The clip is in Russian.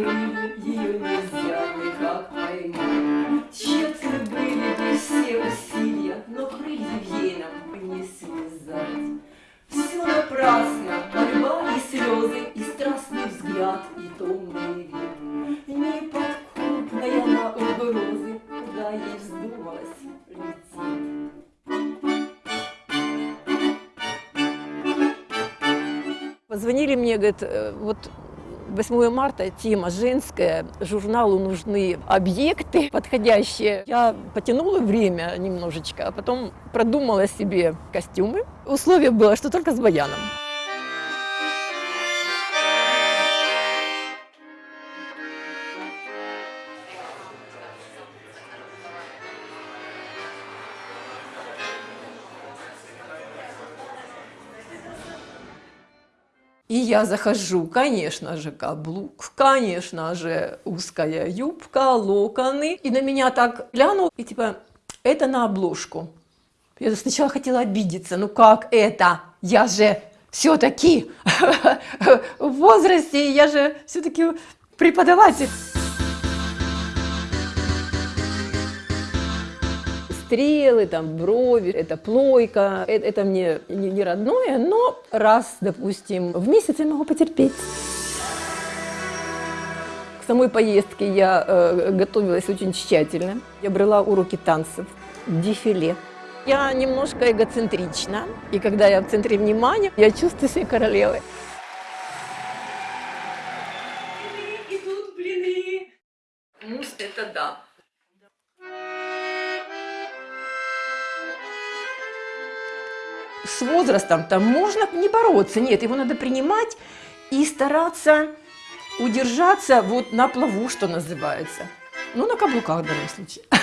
крылья, ее нельзя никак поймать. Тщетны были бы все усилия, но крыльев ей нам не связать. Все напрасно, борьба и слезы, и страстный взгляд, и томный вид. Неподкупная на угрозы, куда ей вздумалось лететь. Позвонили мне, говорят, э, вот 8 марта тема женская, журналу нужны объекты подходящие. Я потянула время немножечко, а потом продумала себе костюмы. Условие было, что только с баяном. И я захожу, конечно же, каблук, конечно же, узкая юбка, локоны. И на меня так глянул, и типа, это на обложку. Я сначала хотела обидеться, ну как это? Я же все-таки в возрасте, я же все-таки преподаватель. Стрелы, там, брови, это плойка, это, это мне не, не родное, но раз, допустим, в месяц я могу потерпеть. К самой поездке я э, готовилась очень тщательно. Я брала уроки танцев, дефиле. Я немножко эгоцентрична, и когда я в центре внимания, я чувствую себя королевой. Идут блины. Мусс это да. С возрастом там можно не бороться, нет, его надо принимать и стараться удержаться вот на плаву, что называется. Ну, на каблуках в данном случае.